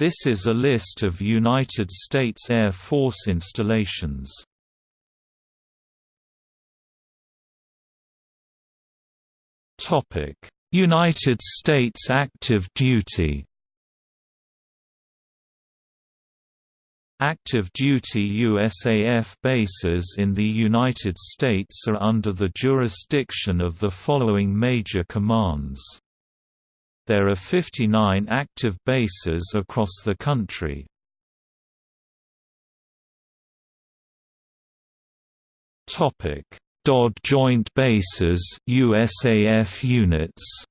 This is a list of United States Air Force installations. United States active duty Active duty USAF bases in the United States are under the jurisdiction of the following major commands. There are 59 active bases across the country. DoD Joint Bases USAF units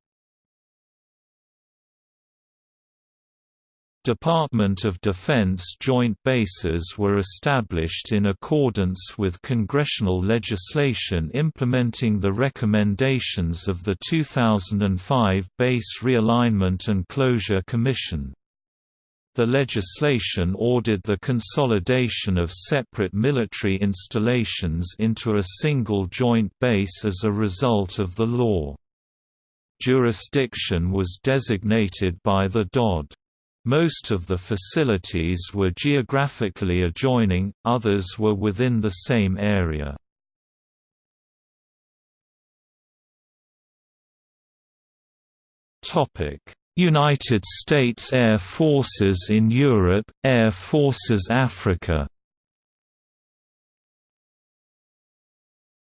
Department of Defense joint bases were established in accordance with congressional legislation implementing the recommendations of the 2005 Base Realignment and Closure Commission. The legislation ordered the consolidation of separate military installations into a single joint base as a result of the law. Jurisdiction was designated by the DoD. Most of the facilities were geographically adjoining, others were within the same area. United States Air Forces in Europe, Air Forces Africa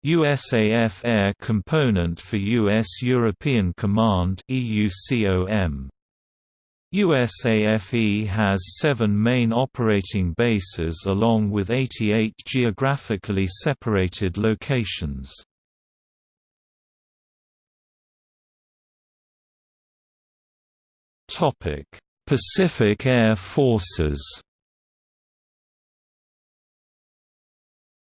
USAF Air Component for U.S. European Command EUCOM USAFE has seven main operating bases along with 88 geographically separated locations. Pacific Air Forces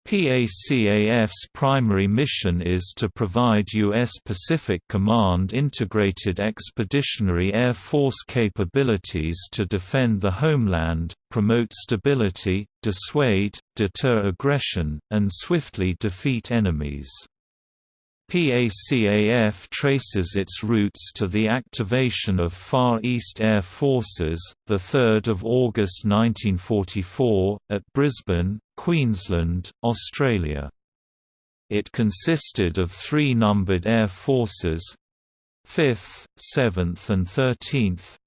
PACAF's primary mission is to provide U.S. Pacific Command integrated expeditionary Air Force capabilities to defend the homeland, promote stability, dissuade, deter aggression, and swiftly defeat enemies. PACAF traces its roots to the activation of Far East Air Forces, 3 August 1944, at Brisbane, Queensland, Australia. It consisted of three numbered air forces 5th, 7th and 13th,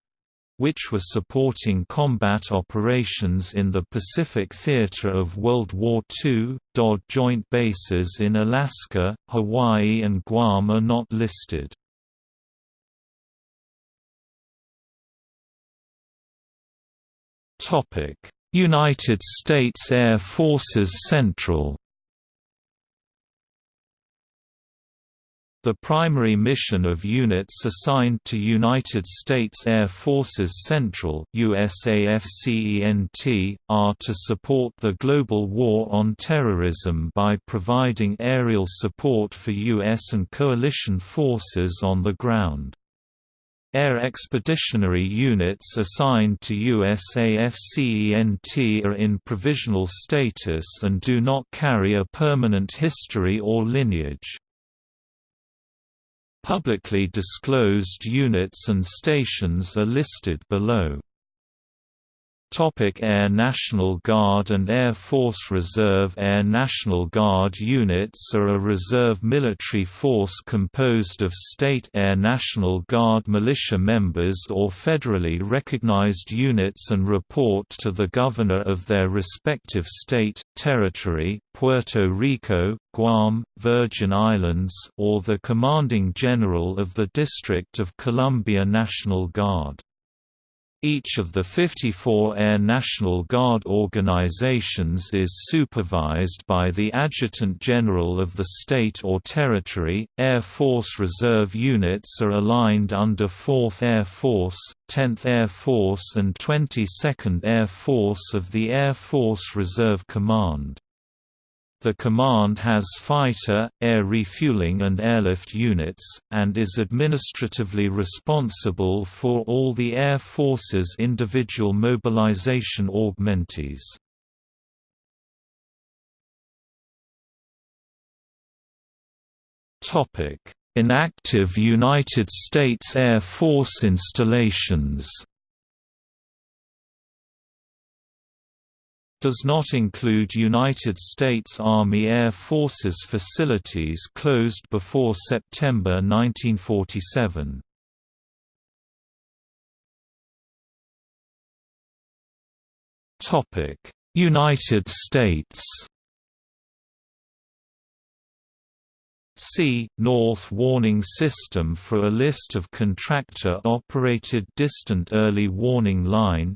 which were supporting combat operations in the Pacific theater of World War II. DoD joint bases in Alaska, Hawaii, and Guam are not listed. United States Air Forces Central The primary mission of units assigned to United States Air Forces Central USAFCENT, are to support the global war on terrorism by providing aerial support for U.S. and coalition forces on the ground. Air Expeditionary Units assigned to USAFCENT are in provisional status and do not carry a permanent history or lineage. Publicly disclosed units and stations are listed below. Topic Air National Guard and Air Force Reserve Air National Guard units are a reserve military force composed of state Air National Guard militia members or federally recognized units and report to the governor of their respective state, territory, Puerto Rico, Guam, Virgin Islands or the commanding general of the District of Columbia National Guard. Each of the 54 Air National Guard organizations is supervised by the Adjutant General of the state or territory. Air Force Reserve units are aligned under 4th Air Force, 10th Air Force, and 22nd Air Force of the Air Force Reserve Command. The command has fighter, air refueling and airlift units, and is administratively responsible for all the Air Force's individual mobilization augmentees. Inactive United States Air Force installations does not include United States Army Air Forces facilities closed before September 1947. United States See, North Warning System for a list of contractor-operated Distant Early Warning Line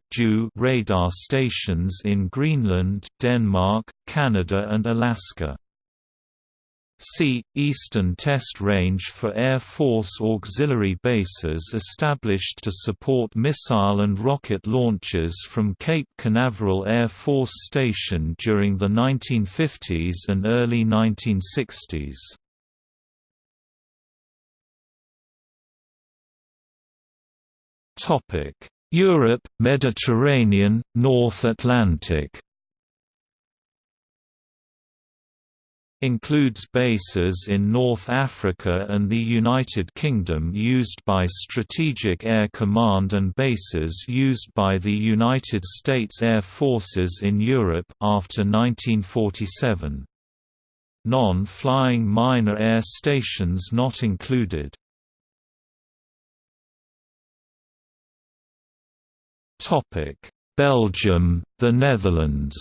radar stations in Greenland, Denmark, Canada and Alaska. See, Eastern Test Range for Air Force auxiliary bases established to support missile and rocket launches from Cape Canaveral Air Force Station during the 1950s and early 1960s. Europe, Mediterranean, North Atlantic includes bases in North Africa and the United Kingdom used by Strategic Air Command and bases used by the United States Air Forces in Europe after 1947. Non-flying minor air stations not included. Belgium, the Netherlands.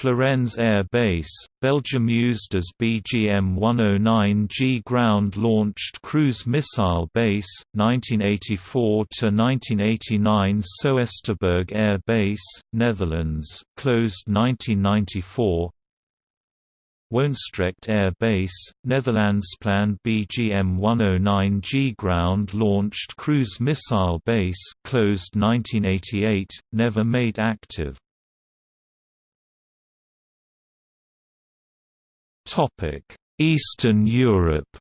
Florennes Air Base, Belgium used as BGM-109G ground-launched cruise missile base, 1984–1989 Soesterberg Air Base, Netherlands, closed 1994 Woensdrecht Air Base, Netherlands planned BGM-109G ground-launched cruise missile base closed 1988, never made active. Eastern Europe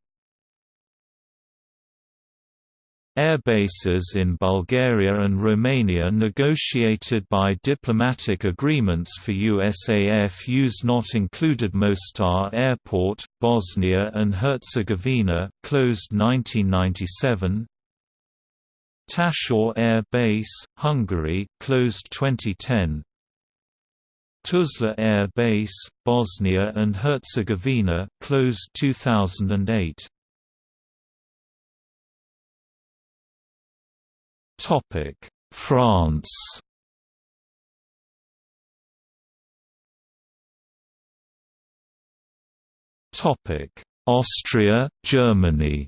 Airbases in Bulgaria and Romania negotiated by diplomatic agreements for USAF use not included Mostar Airport, Bosnia and Herzegovina, closed 1997 Taszár Air Base, Hungary, closed 2010 Tuzla Air Base, Bosnia and Herzegovina, closed 2008 Topic: France. Topic: Austria, Germany.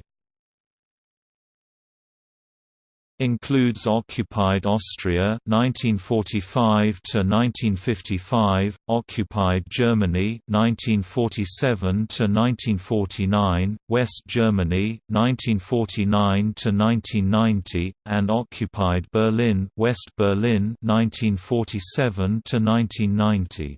Includes occupied Austria 1945 to 1955, occupied Germany 1947 to 1949, West Germany 1949 to 1990, and occupied Berlin, West Berlin 1947 to 1990.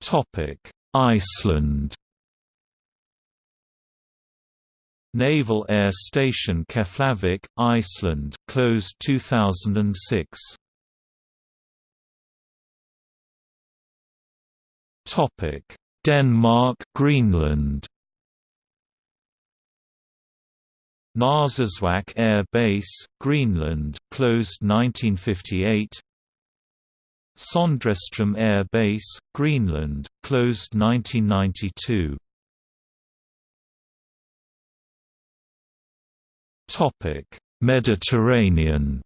Topic: Iceland Naval Air Station Keflavik, Iceland, closed 2006. Topic: Denmark, Greenland. Narsarsuaq Air Base, Greenland, closed 1958. Sondrestrom Air Base, Greenland, closed 1992. Mediterranean.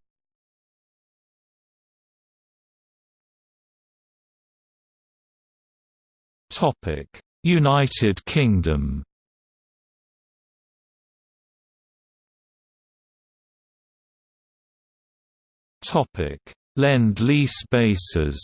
Topic: United Kingdom. Topic: Lend-lease bases.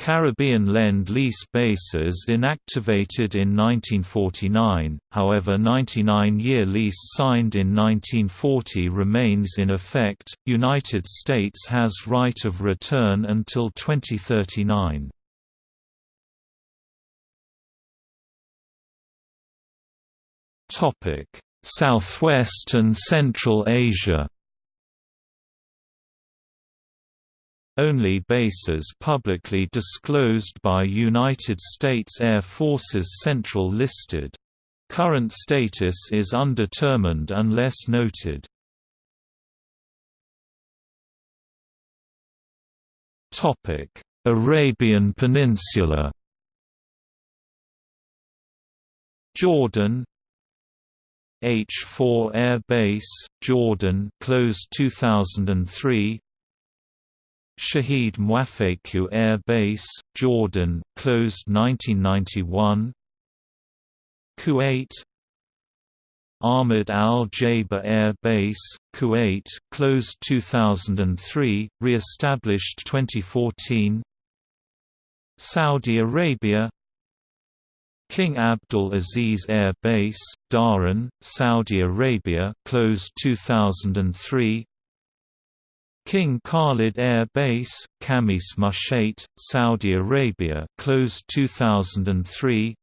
Caribbean Lend-Lease bases inactivated in 1949, however 99-year lease signed in 1940 remains in effect. United States has right of return until 2039. Topic: Southwest and Central Asia. Only bases publicly disclosed by United States Air Forces Central listed. Current status is undetermined unless noted. Arabian Peninsula. Jordan. H4 Air Base, Jordan closed 2003 Shahid Muafeku Air Base, Jordan closed 1991 Kuwait. Ahmed Al Jaber Air Base, Kuwait closed 2003, re-established 2014 Saudi Arabia. King Abdul Aziz Air Base, Dhahran, Saudi Arabia closed 2003 King Khalid Air Base, Khamis Mushait, Saudi Arabia closed 2003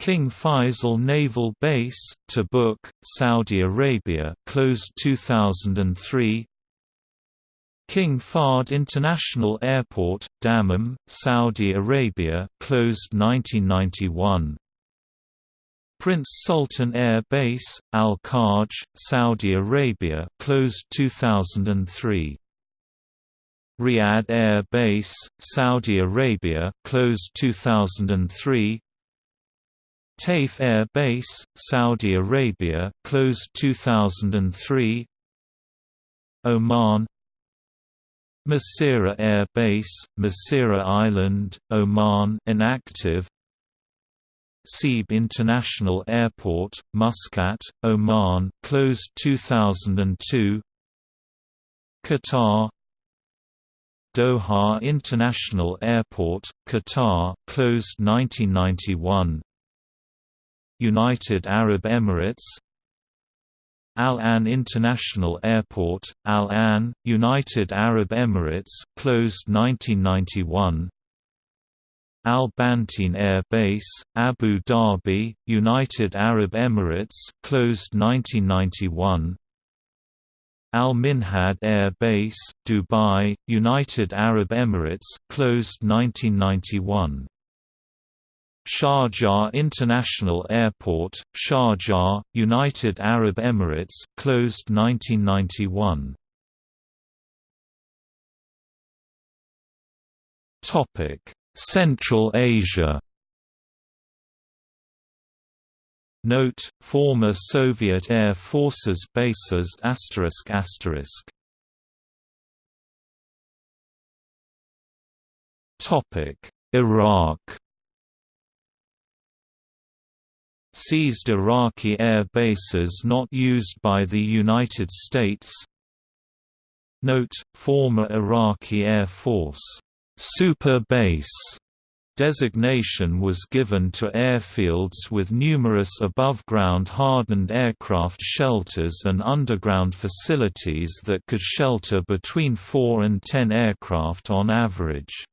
King Faisal Naval Base, Tabuk, Saudi Arabia closed 2003 King Fahd International Airport, Dammam, Saudi Arabia closed 1991. Prince Sultan Air Base, Al-Kharj, Saudi Arabia closed 2003. Riyadh Air Base, Saudi Arabia closed 2003. Taif Air Base, Saudi Arabia closed 2003. Oman Masira Air Base, Masira Island, Oman inactive Seeb International Airport, Muscat, Oman closed 2002 Qatar. Doha International Airport, Qatar closed 1991 United Arab Emirates. Al Ain International Airport, Al Ain, United Arab Emirates closed 1991. Al Bateen Air Base, Abu Dhabi, United Arab Emirates closed 1991. Al Minhad Air Base, Dubai, United Arab Emirates closed 1991. Sharjah International Airport, Sharjah, United Arab Emirates closed 1991. Topic: Central Asia. Note: Former Soviet Air Forces bases asterisk asterisk. Topic: Iraq. Seized Iraqi air bases not used by the United States Note, former Iraqi Air Force Super Base designation was given to airfields with numerous above-ground hardened aircraft shelters and underground facilities that could shelter between 4 and 10 aircraft on average.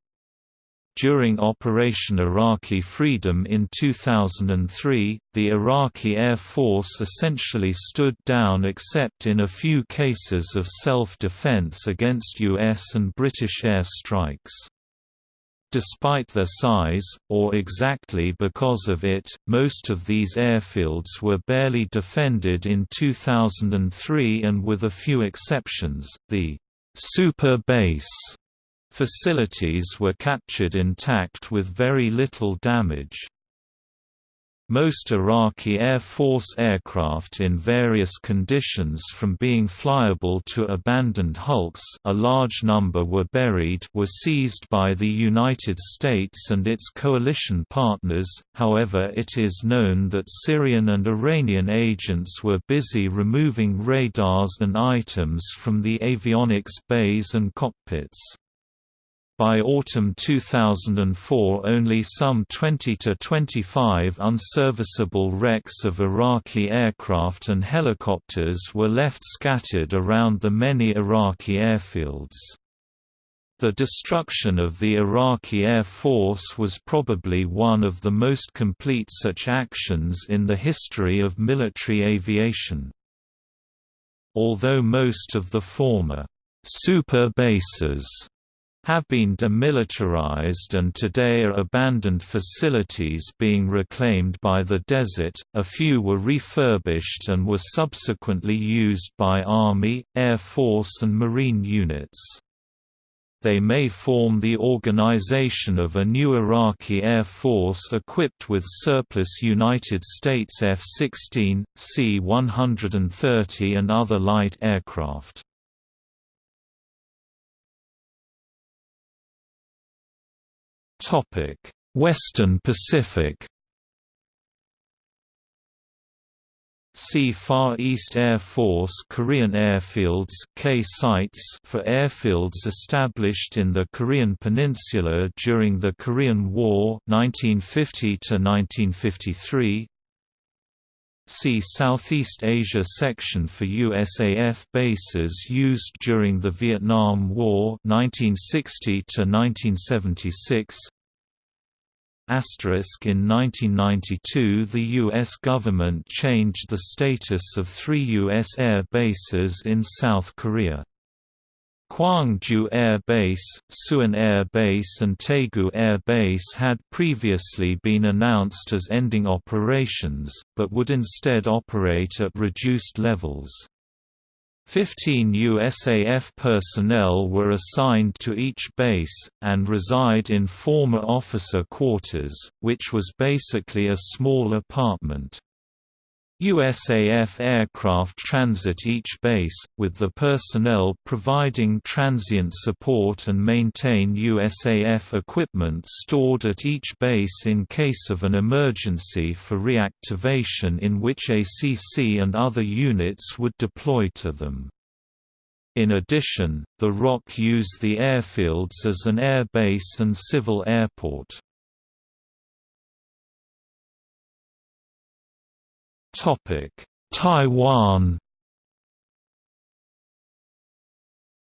During Operation Iraqi Freedom in 2003, the Iraqi Air Force essentially stood down except in a few cases of self-defense against U.S. and British air strikes. Despite their size, or exactly because of it, most of these airfields were barely defended in 2003 and with a few exceptions, the «super base» Facilities were captured intact with very little damage. Most Iraqi Air Force aircraft in various conditions from being flyable to abandoned hulks a large number were buried were seized by the United States and its coalition partners, however it is known that Syrian and Iranian agents were busy removing radars and items from the avionics bays and cockpits. By autumn 2004 only some 20 to 25 unserviceable wrecks of Iraqi aircraft and helicopters were left scattered around the many Iraqi airfields. The destruction of the Iraqi Air Force was probably one of the most complete such actions in the history of military aviation. Although most of the former super bases have been demilitarized and today are abandoned facilities being reclaimed by the desert. A few were refurbished and were subsequently used by Army, Air Force, and Marine units. They may form the organization of a new Iraqi Air Force equipped with surplus United States F-16, C-130 and other light aircraft. Topic: Western Pacific. See Far East Air Force Korean airfields K sites for airfields established in the Korean Peninsula during the Korean War 1950 to 1953 See Southeast Asia section for USAF bases used during the Vietnam War 1960 to 1976. Asterisk in 1992 the U.S. government changed the status of three U.S. air bases in South Korea. Gwangju Air Base, Suwon Air Base and Taegu Air Base had previously been announced as ending operations, but would instead operate at reduced levels. Fifteen USAF personnel were assigned to each base, and reside in former officer quarters, which was basically a small apartment. USAF aircraft transit each base, with the personnel providing transient support and maintain USAF equipment stored at each base in case of an emergency for reactivation in which ACC and other units would deploy to them. In addition, the ROK use the airfields as an air base and civil airport. Topic: Taiwan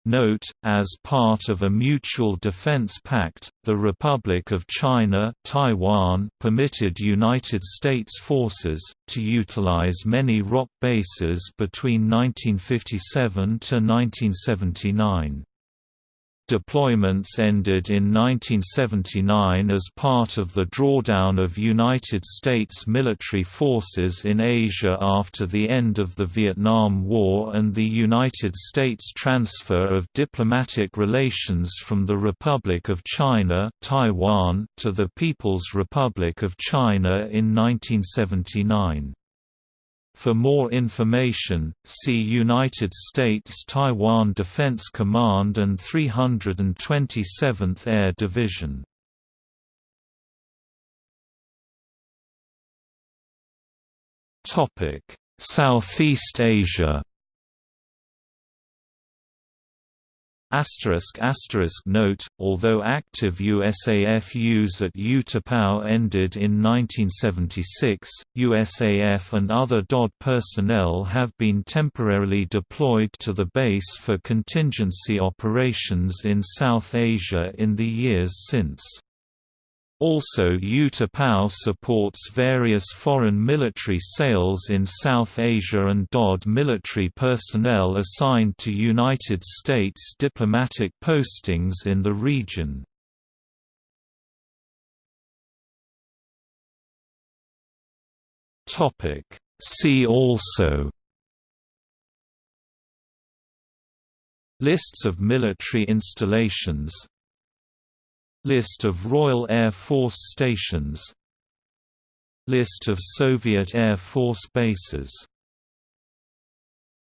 Note, as part of a mutual defense pact, the Republic of China Taiwan permitted United States forces, to utilize many ROK bases between 1957 to 1979. Deployments ended in 1979 as part of the drawdown of United States military forces in Asia after the end of the Vietnam War and the United States transfer of diplomatic relations from the Republic of China Taiwan to the People's Republic of China in 1979. For more information, see United States-Taiwan Defense Command and 327th Air Division. Southeast Asia Asterisk asterisk note, although active USAF use at U-Tapao ended in 1976, USAF and other DOD personnel have been temporarily deployed to the base for contingency operations in South Asia in the years since. Also U-Tapao supports various foreign military sales in South Asia and DOD military personnel assigned to United States diplomatic postings in the region. See also Lists of military installations List of Royal Air Force stations List of Soviet Air Force bases